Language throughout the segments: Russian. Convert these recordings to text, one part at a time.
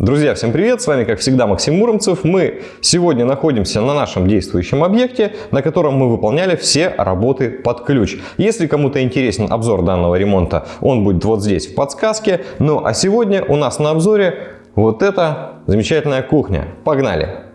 Друзья, всем привет! С вами, как всегда, Максим Муромцев. Мы сегодня находимся на нашем действующем объекте, на котором мы выполняли все работы под ключ. Если кому-то интересен обзор данного ремонта, он будет вот здесь в подсказке. Ну а сегодня у нас на обзоре вот эта замечательная кухня. Погнали!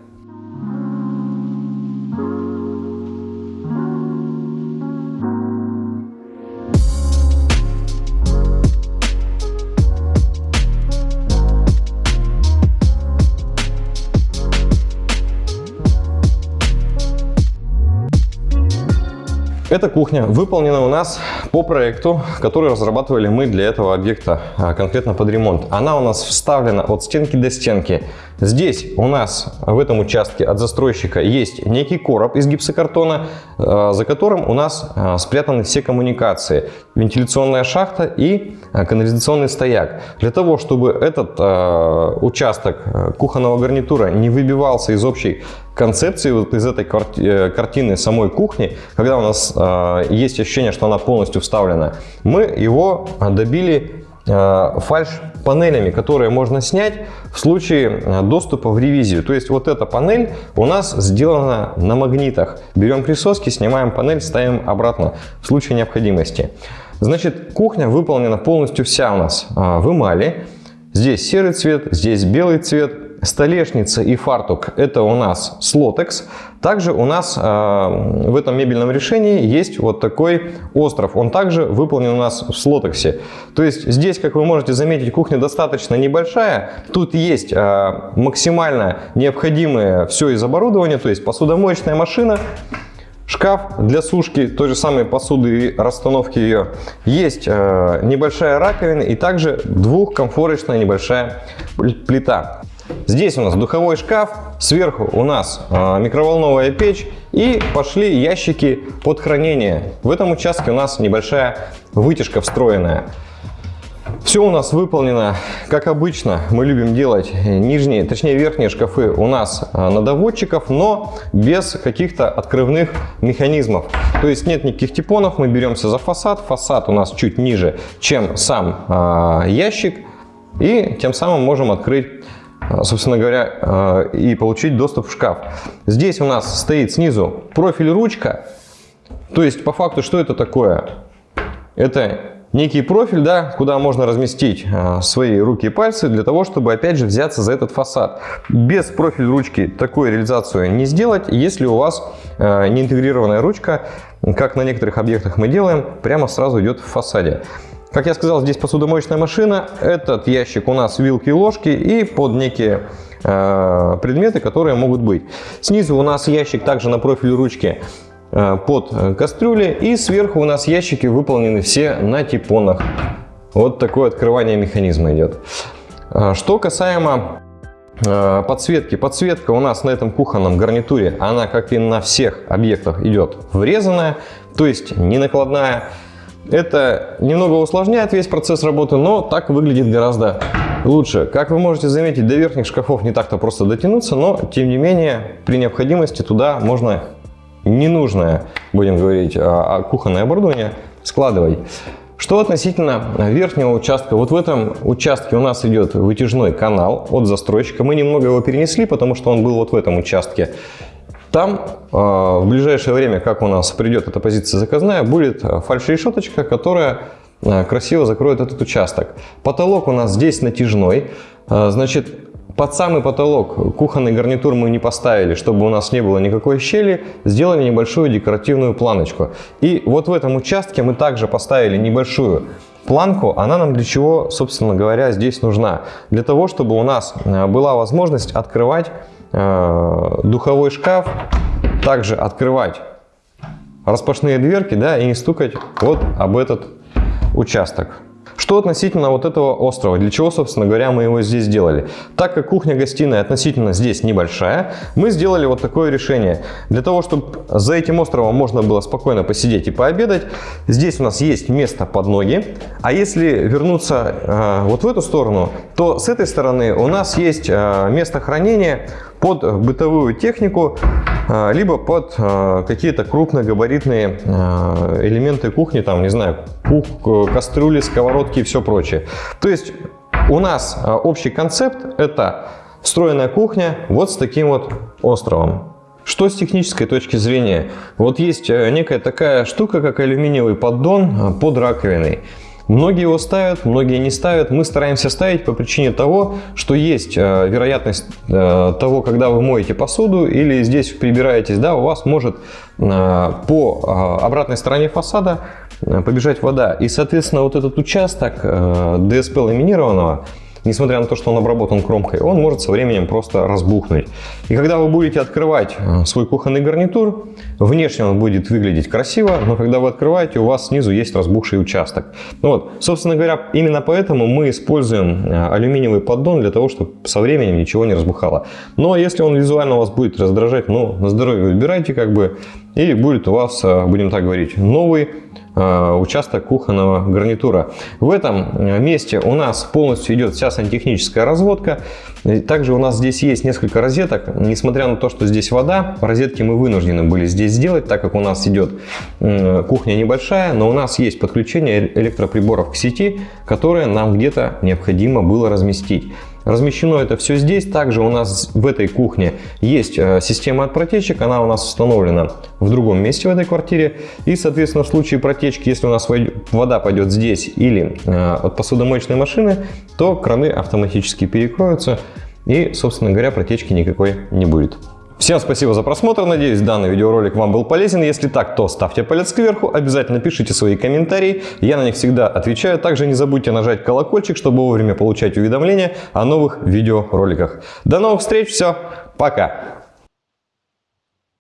Эта кухня выполнена у нас по проекту, который разрабатывали мы для этого объекта а, конкретно под ремонт. Она у нас вставлена от стенки до стенки. Здесь у нас в этом участке от застройщика есть некий короб из гипсокартона, а, за которым у нас а, спрятаны все коммуникации. Вентиляционная шахта и канализационный стояк. Для того, чтобы этот участок кухонного гарнитура не выбивался из общей концепции вот из этой э, картины самой кухни, когда у нас э, есть ощущение, что она полностью вставлена, мы его добили э, фальш-панелями, которые можно снять в случае э, доступа в ревизию. То есть вот эта панель у нас сделана на магнитах. Берем присоски, снимаем панель, ставим обратно в случае необходимости. Значит, кухня выполнена полностью вся у нас в эмали. Здесь серый цвет, здесь белый цвет, Столешница и фартук это у нас слотекс. Также у нас э, в этом мебельном решении есть вот такой остров. Он также выполнен у нас в слотексе. То есть здесь, как вы можете заметить, кухня достаточно небольшая. Тут есть э, максимально необходимое все из оборудования. То есть посудомоечная машина, шкаф для сушки той же самой посуды и расстановки ее. Есть э, небольшая раковина и также двухкомфорочная небольшая плита. Здесь у нас духовой шкаф, сверху у нас э, микроволновая печь и пошли ящики под хранение. В этом участке у нас небольшая вытяжка встроенная. Все у нас выполнено, как обычно, мы любим делать нижние, точнее верхние шкафы у нас а, на доводчиков, но без каких-то открывных механизмов. То есть нет никаких типонов, мы беремся за фасад, фасад у нас чуть ниже, чем сам э, ящик, и тем самым можем открыть а, собственно говоря, а, и получить доступ в шкаф. Здесь у нас стоит снизу профиль ручка. То есть, по факту, что это такое? Это некий профиль, да, куда можно разместить а, свои руки и пальцы для того, чтобы, опять же, взяться за этот фасад. Без профиль ручки такую реализацию не сделать, если у вас не интегрированная ручка, как на некоторых объектах мы делаем, прямо сразу идет в фасаде. Как я сказал, здесь посудомоечная машина. Этот ящик у нас вилки и ложки и под некие э, предметы, которые могут быть. Снизу у нас ящик также на профиле ручки э, под кастрюли. И сверху у нас ящики выполнены все на типонах. Вот такое открывание механизма идет. Э, что касаемо э, подсветки. Подсветка у нас на этом кухонном гарнитуре, она как и на всех объектах идет врезанная, то есть не накладная. Это немного усложняет весь процесс работы, но так выглядит гораздо лучше. Как вы можете заметить, до верхних шкафов не так-то просто дотянуться, но тем не менее при необходимости туда можно ненужное, будем говорить, а, а кухонное оборудование складывать. Что относительно верхнего участка, вот в этом участке у нас идет вытяжной канал от застройщика. Мы немного его перенесли, потому что он был вот в этом участке. Там э, в ближайшее время, как у нас придет эта позиция заказная, будет э, фальш-решеточка, которая э, красиво закроет этот участок. Потолок у нас здесь натяжной. Значит, под самый потолок кухонный гарнитур мы не поставили, чтобы у нас не было никакой щели. Сделали небольшую декоративную планочку. И вот в этом участке мы также поставили небольшую планку. Она нам для чего, собственно говоря, здесь нужна? Для того, чтобы у нас была возможность открывать Э, духовой шкаф, также открывать распашные дверки да, и не стукать вот об этот участок. Что относительно вот этого острова, для чего, собственно говоря, мы его здесь сделали? Так как кухня-гостиная относительно здесь небольшая, мы сделали вот такое решение. Для того, чтобы за этим островом можно было спокойно посидеть и пообедать, здесь у нас есть место под ноги. А если вернуться э, вот в эту сторону, то с этой стороны у нас есть э, место хранения под бытовую технику, э, либо под э, какие-то крупногабаритные э, элементы кухни, там, не знаю, кух, кастрюли, сковородки и все прочее. То есть У нас а, общий концепт – это встроенная кухня вот с таким вот островом. Что с технической точки зрения? Вот есть э, некая такая штука, как алюминиевый поддон а, под раковиной. Многие его ставят, многие не ставят. Мы стараемся ставить по причине того, что есть э, вероятность э, того, когда вы моете посуду или здесь прибираетесь, да, у вас может э, по обратной стороне фасада побежать вода. И, соответственно, вот этот участок ДСП ламинированного, несмотря на то, что он обработан кромкой, он может со временем просто разбухнуть. И когда вы будете открывать э, свой кухонный гарнитур, внешне он будет выглядеть красиво, но когда вы открываете, у вас снизу есть разбухший участок. Ну вот, собственно говоря, именно поэтому мы используем э, алюминиевый поддон для того, чтобы со временем ничего не разбухало. Но если он визуально вас будет раздражать, ну, на здоровье выбирайте как бы, и будет у вас, э, будем так говорить, новый участок кухонного гарнитура. В этом э, месте у нас полностью идет вся сантехническая разводка. Также у нас здесь есть несколько розеток. Несмотря на то, что здесь вода, розетки мы вынуждены были здесь сделать, так как у нас идет кухня небольшая, но у нас есть подключение электроприборов к сети, которые нам где-то необходимо было разместить. Размещено это все здесь. Также у нас в этой кухне есть э, система от протечек. Она у нас установлена в другом месте в этой квартире. И, соответственно, в случае протечки, если у нас вода пойдет здесь или э, от посудомоечной машины, то краны автоматически перекроются. И, собственно говоря, протечки никакой не будет. Всем спасибо за просмотр, надеюсь данный видеоролик вам был полезен. Если так, то ставьте палец кверху, обязательно пишите свои комментарии, я на них всегда отвечаю. Также не забудьте нажать колокольчик, чтобы вовремя получать уведомления о новых видеороликах. До новых встреч, все, пока!